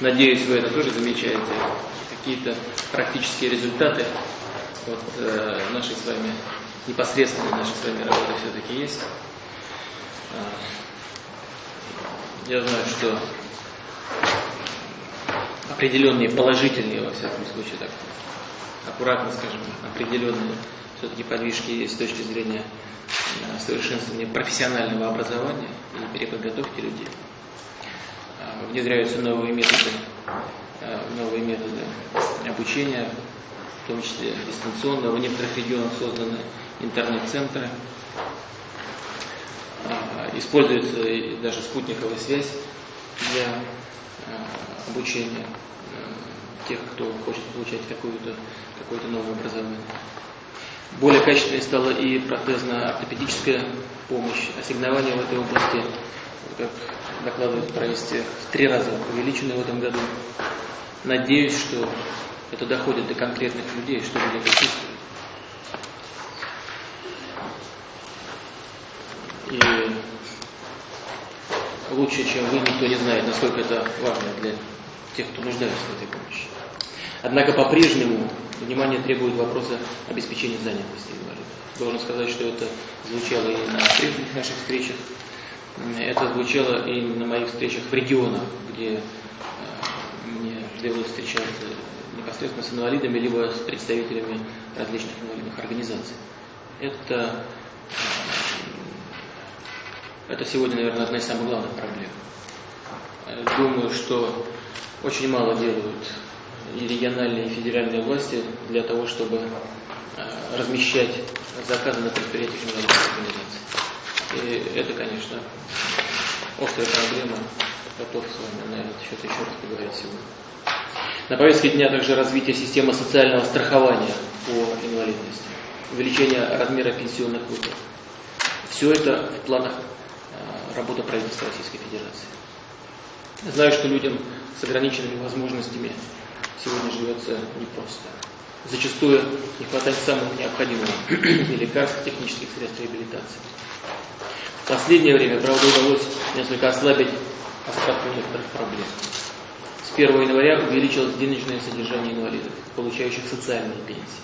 Надеюсь, вы это тоже замечаете. Какие-то практические результаты от э, нашей с вами, непосредственно нашей с вами работы все-таки есть. А, я знаю, что определенные положительные, во всяком случае, так аккуратно скажем, определенные все-таки подвижки есть с точки зрения э, совершенствования профессионального образования и переподготовки людей. Внедряются новые методы, э, новые методы обучения, в том числе дистанционного. В некоторых регионах созданы интернет-центры. А, используется даже спутниковая связь для э, обучения тех, кто хочет получать какое-то какое новое образование. Более качественной стала и протезно-ортопедическая помощь. Ассигнования в этой области, как докладывает правительство, в три раза увеличены в этом году. Надеюсь, что это доходит до конкретных людей, что люди это чувствуют. И лучше, чем вы, никто не знает, насколько это важно для тех, кто нуждается в этой помощи. Однако по-прежнему внимание требует вопроса обеспечения занятости инвалидов. Должен сказать, что это звучало и на прежних наших встречах, это звучало и на моих встречах в регионах, где э, мне довелось встречаться непосредственно с инвалидами, либо с представителями различных инвалидных организаций. Это, э, это сегодня, наверное, одна из самых главных проблем. Э, думаю, что очень мало делают и региональные, и федеральные власти для того, чтобы э, размещать заказы на предприятиях организаций. И это, конечно, острая проблема. Готов с вами на этот счет еще раз поговорить сегодня. На повестке дня также развитие системы социального страхования по инвалидности, увеличение размера пенсионных выплат. Все это в планах э, работы правительства Российской Федерации. Знаю, что людям с ограниченными возможностями сегодня живется непросто. Зачастую не хватает самых необходимых и лекарств, технических средств реабилитации. В последнее время, правда, удалось несколько ослабить остатку некоторых проблем. С 1 января увеличилось денежное содержание инвалидов, получающих социальные пенсии.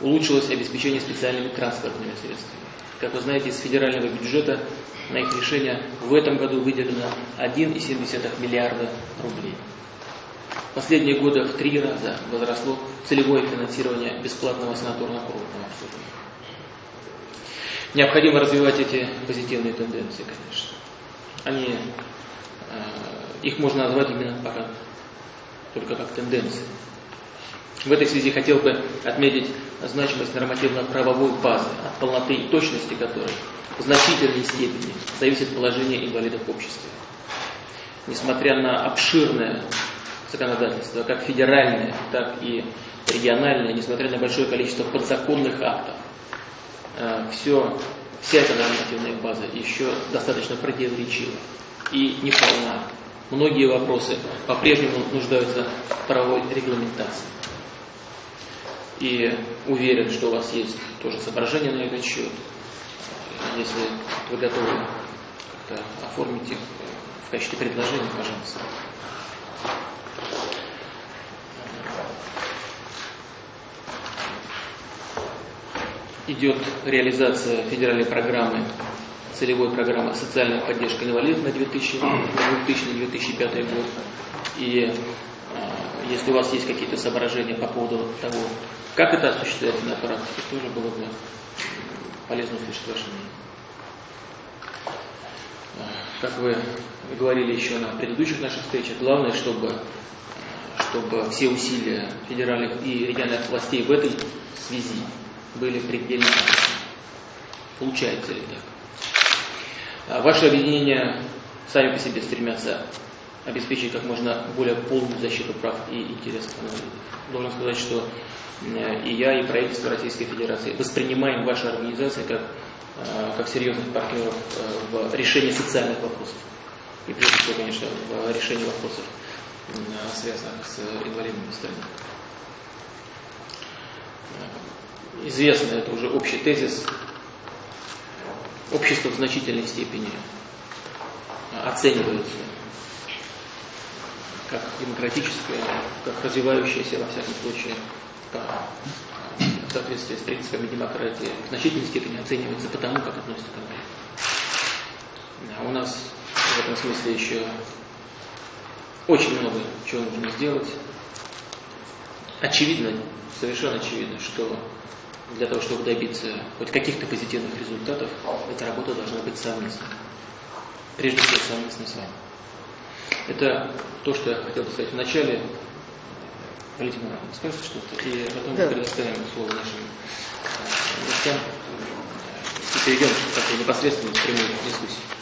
Улучшилось обеспечение специальными транспортными средствами. Как вы знаете, из федерального бюджета на их решение в этом году выделено 1,7 миллиарда рублей. Последние годы в три раза возросло целевое финансирование бесплатного санаторно-курортного обслуживания. Необходимо развивать эти позитивные тенденции, конечно. Они, э, их можно назвать именно пока только как тенденции. В этой связи хотел бы отметить значимость нормативно-правовой базы, от полноты и точности которой в значительной степени зависит положение инвалидов в обществе. Несмотря на обширное законодательства, как федеральное, так и региональное, несмотря на большое количество подзаконных актов, э, все, вся эта нормативная база еще достаточно противоречива и неполна. Многие вопросы по-прежнему нуждаются в правовой регламентации. И уверен, что у вас есть тоже соображения на этот счет. Если вы готовы оформить их в качестве предложения, пожалуйста. Идет реализация федеральной программы, целевой программы «Социальная поддержка инвалидов» на 2000-2005 год. И а, если у вас есть какие-то соображения по поводу того, как это осуществляется на практике, тоже было бы полезно услышать ваше мнение. А, как вы говорили еще на предыдущих наших встречах, главное, чтобы, чтобы все усилия федеральных и региональных властей в этой связи были предельно Получается ли так? А ваши объединения сами по себе стремятся обеспечить как можно более полную защиту прав и интересов инвалидов. Должен сказать, что и я, и правительство Российской Федерации воспринимаем ваши организации как, а, как серьезных партнеров а, в решении социальных вопросов. И прежде всего, конечно, в решении вопросов, связанных с инвалидными странами известно, это уже общий тезис, общество в значительной степени оценивается как демократическое, как развивающееся, во всяком случае, в соответствии с принципами демократии, в значительной степени оценивается потому, как относится к А у нас в этом смысле еще очень много чего нужно сделать. Очевидно, совершенно очевидно, что для того, чтобы добиться хоть каких-то позитивных результатов, эта работа должна быть совместной. Прежде всего, совместно с вами. Это то, что я хотел бы сказать в начале. Валентина скажете что-то? И потом да. предоставим слово нашим э, гостям и перейдем к такой непосредственной прямой дискуссии.